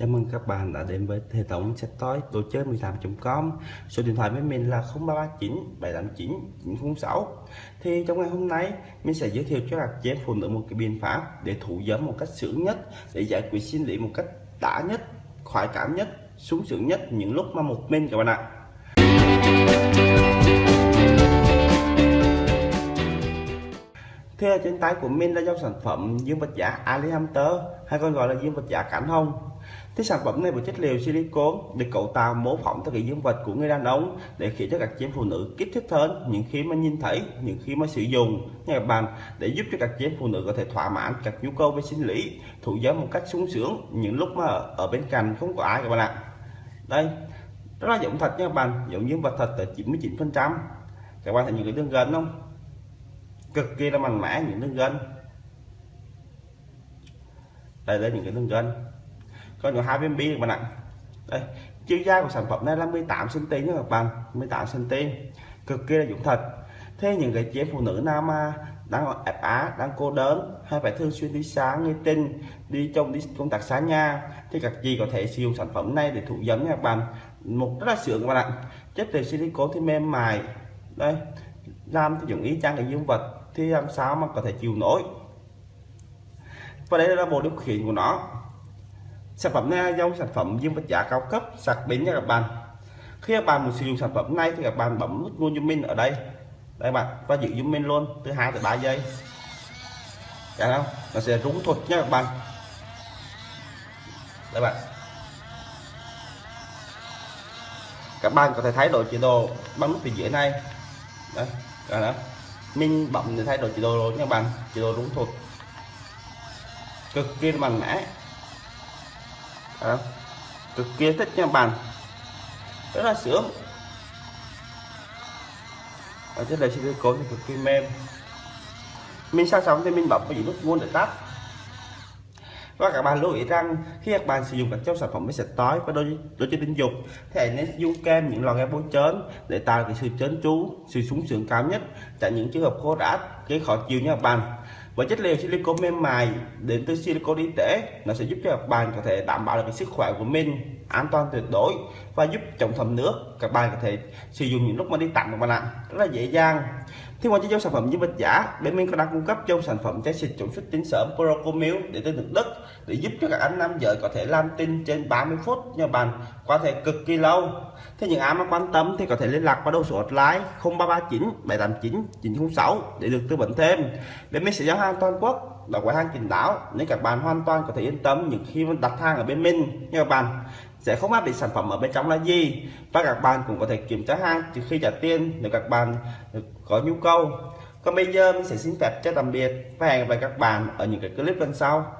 Chào mừng các bạn đã đến với hệ thống sách tối đồ chơi 18.com Số điện thoại với mình là 0339 789 906 Thì trong ngày hôm nay mình sẽ giới thiệu cho các chị em phụ nữ một cái biện pháp để thủ dâm một cách sướng nhất để giải quyết sinh lý một cách đã nhất, khoái cảm nhất, sung sướng nhất những lúc mà một mình các bạn ạ. Thế ở trên tay của mình là dòng sản phẩm dương vật giả Ali Hunter hay còn gọi là dương vật giả cản hông Thế sản phẩm này với chất liệu silicon được cấu tạo mô phỏng theo cái dương vật của người đàn ông để khiến cho các chị em phụ nữ kích thích hơn những khi mà nhìn thấy, những khi mà sử dụng nha các bạn để giúp cho các chị em phụ nữ có thể thỏa mãn các nhu cầu về sinh lý, thủ dâm một cách sung sướng những lúc mà ở bên cạnh không có ai các bạn ạ. Đây, rất là giống thật nha các bạn, giống dương vật thật tới 99%. Các bạn thấy những cái đường gần không? Cực kỳ là mạnh mẽ những nước gân. Đây là những cái đường gân có những hai viên bi các bạn ạ. Đây, chiều dài của sản phẩm này là 18 cm nha các bạn 18 cm cực kỳ là dụng thật. Thế những cái chị phụ nữ nam mà đang ép á, đang cô đơn hay phải thường xuyên đi sáng nghe tin, đi trong đi công tác sáng nha thì các chị có thể sử dụng sản phẩm này để thụ dâm nha các bạn. Một rất là sướng các bạn ạ. Chất từ silicone thì mềm mại. Đây, làm thì dùng ý chang để dương vật thì làm sao mà có thể chịu nổi? Và đây là bộ điều khiển của nó. Sản phẩm này dòng sản phẩm dương vật giá cao cấp, sạc bén nha các bạn. Khi các bạn muốn sử dụng sản phẩm này thì các bạn bấm nút mua giùm mình ở đây. Đây bạn, và giữ giùm mình luôn từ 2 tới 3 giây. Dạ Thấy không nó sẽ rung thuật nha các bạn. Đây bạn. Các bạn có thể thay đổi chế độ bấm nút phía dưới này. Đây dạ đó mình bấm để thay đổi chế độ luôn nha bạn. Chế độ đúng thuật cực kỳ mạnh mẽ. À, cực kỳ thích nha bạn. Rất là sướng. Ở trên đây cố thì cực kỳ mềm. Mình sao xong thì mình bấm vào nút nguồn để tắt và các bạn lưu ý rằng khi các bạn sử dụng các trong sản phẩm máy sạch tối và đôi đôi chơi tình dục, thì hãy nên dùng kem những lò kem bôi trơn để tạo cái sự trơn tru sự sung sướng cao nhất tránh những trường hợp khô rát gây khó chịu nha các bạn với chất liệu silicon mềm mại đến từ silicon y tế, nó sẽ giúp cho các bạn có thể đảm bảo được cái sức khỏe của mình an toàn tuyệt đối và giúp chống thấm nước. Các bạn có thể sử dụng những lúc mà đi tắm các bạn ạ rất là dễ dàng. Thì ngoài cho sản phẩm như vật giả, bên mình có đang cung cấp cho sản phẩm chai xịt chống xuất tinh sớm Procomil để tới được đất để giúp cho các anh nam giới có thể làm tinh trên 30 phút nha bạn có thể cực kỳ lâu. Thế những ai mà quan tâm thì có thể liên lạc qua đầu số hotline 0339 789 906 để được tư vấn thêm. Bên mình sẽ giao hàng toàn quốc, là quầy hàng kín đáo, nên các bạn hoàn toàn có thể yên tâm những khi đặt hàng ở bên mình. Nha các bạn sẽ không áp định sản phẩm ở bên trong là gì. Và các bạn cũng có thể kiểm tra hàng trước khi trả tiền nếu các bạn có nhu cầu. Còn bây giờ mình sẽ xin phép cho tạm biệt và hẹn gặp lại các bạn ở những cái clip lần sau.